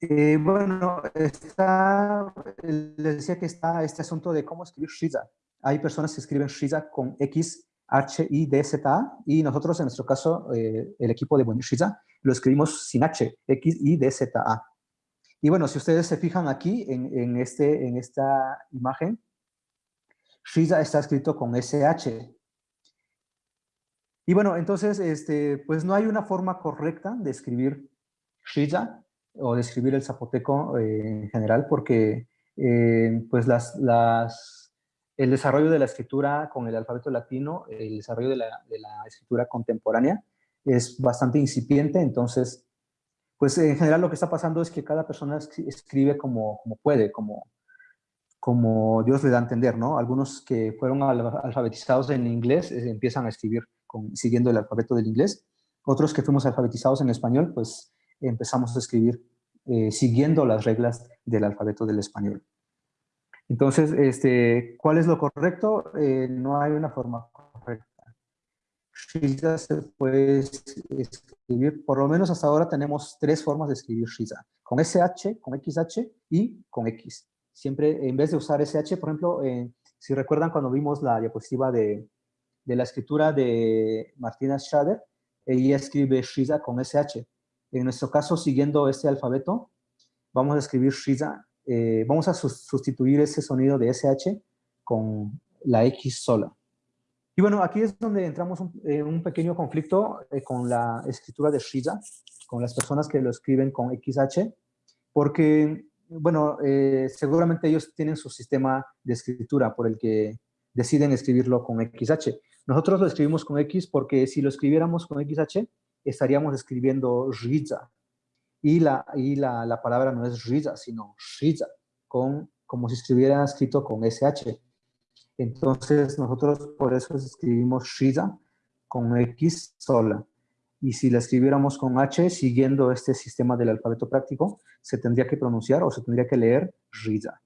Eh, bueno, les decía que está este asunto de cómo escribir Shiza. Hay personas que escriben Shiza con X, H, I, D, Z, A, y nosotros, en nuestro caso, eh, el equipo de Shiza, lo escribimos sin H, X, I, D, Z, A. Y bueno, si ustedes se fijan aquí en, este, en esta imagen, Shiza está escrito con SH. Y bueno, entonces, este, pues no hay una forma correcta de escribir Shiza o de escribir el zapoteco eh, en general, porque eh, pues las, las, el desarrollo de la escritura con el alfabeto latino, el desarrollo de la, de la escritura contemporánea es bastante incipiente, entonces pues en general lo que está pasando es que cada persona escribe como, como puede, como, como Dios le da a entender, ¿no? Algunos que fueron alfabetizados en inglés eh, empiezan a escribir con, siguiendo el alfabeto del inglés. Otros que fuimos alfabetizados en español, pues empezamos a escribir eh, siguiendo las reglas del alfabeto del español. Entonces, este, ¿cuál es lo correcto? Eh, no hay una forma correcta. Shiza se puede escribir, por lo menos hasta ahora tenemos tres formas de escribir Shiza, con SH, con XH y con X. Siempre, en vez de usar SH, por ejemplo, eh, si recuerdan cuando vimos la diapositiva de, de la escritura de Martina Schader, ella escribe Shiza con SH. En nuestro caso, siguiendo este alfabeto, vamos a escribir Shiza, eh, vamos a sustituir ese sonido de SH con la X sola. Y bueno, aquí es donde entramos en un pequeño conflicto eh, con la escritura de Shiza, con las personas que lo escriben con XH, porque, bueno, eh, seguramente ellos tienen su sistema de escritura por el que deciden escribirlo con XH. Nosotros lo escribimos con X porque si lo escribiéramos con XH, estaríamos escribiendo Shiza. Y la, y la, la palabra no es Shiza, sino Shiza, con, como si estuviera escrito con SH. Entonces nosotros por eso escribimos Shiza con X sola. Y si la escribiéramos con H, siguiendo este sistema del alfabeto práctico, se tendría que pronunciar o se tendría que leer Shiza.